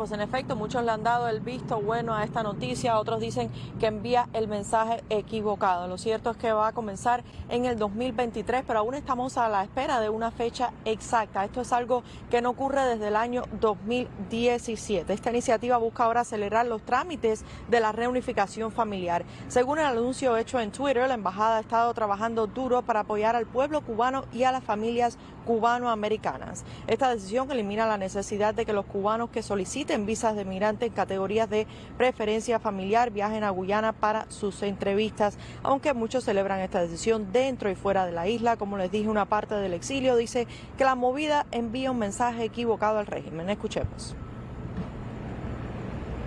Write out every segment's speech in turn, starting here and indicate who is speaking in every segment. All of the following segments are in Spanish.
Speaker 1: Pues en efecto, muchos le han dado el visto bueno a esta noticia, otros dicen que envía el mensaje equivocado. Lo cierto es que va a comenzar en el 2023, pero aún estamos a la espera de una fecha exacta. Esto es algo que no ocurre desde el año 2017. Esta iniciativa busca ahora acelerar los trámites de la reunificación familiar. Según el anuncio hecho en Twitter, la embajada ha estado trabajando duro para apoyar al pueblo cubano y a las familias cubanoamericanas. Esta decisión elimina la necesidad de que los cubanos que soliciten en visas de migrante en categorías de preferencia familiar viajen a Guyana para sus entrevistas, aunque muchos celebran esta decisión dentro y fuera de la isla. Como les dije, una parte del exilio dice que la movida envía un mensaje equivocado al régimen. Escuchemos.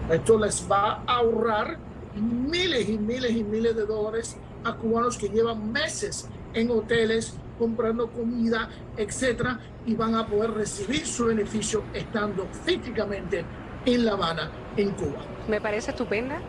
Speaker 2: Esto les va a ahorrar miles y miles y miles de dólares a cubanos que llevan meses en hoteles comprando comida, etcétera, y van a poder recibir su beneficio estando físicamente en La Habana, en Cuba.
Speaker 3: Me parece estupenda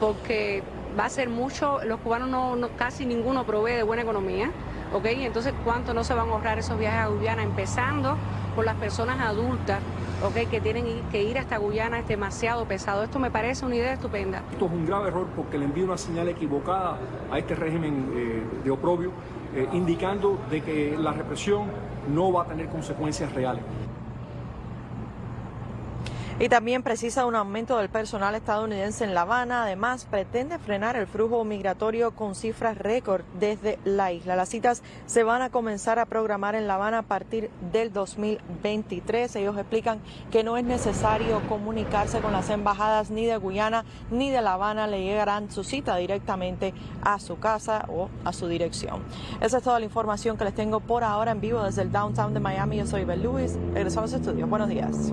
Speaker 3: porque va a ser mucho, los cubanos no, casi ninguno provee de buena economía, ¿ok? Entonces, ¿cuánto no se van a ahorrar esos viajes a Guyana? Empezando por las personas adultas, ¿ok? Que tienen que ir hasta Guyana, es demasiado pesado. Esto me parece una idea estupenda.
Speaker 4: Esto es un grave error porque le envía una señal equivocada a este régimen eh, de oprobio, eh, indicando de que la represión no va a tener consecuencias reales.
Speaker 1: Y también precisa un aumento del personal estadounidense en La Habana. Además, pretende frenar el flujo migratorio con cifras récord desde la isla. Las citas se van a comenzar a programar en La Habana a partir del 2023. Ellos explican que no es necesario comunicarse con las embajadas ni de Guyana ni de La Habana. Le llegarán su cita directamente a su casa o a su dirección. Esa es toda la información que les tengo por ahora en vivo desde el downtown de Miami. Yo soy Bel Lewis. Regresamos a estudios. Buenos días.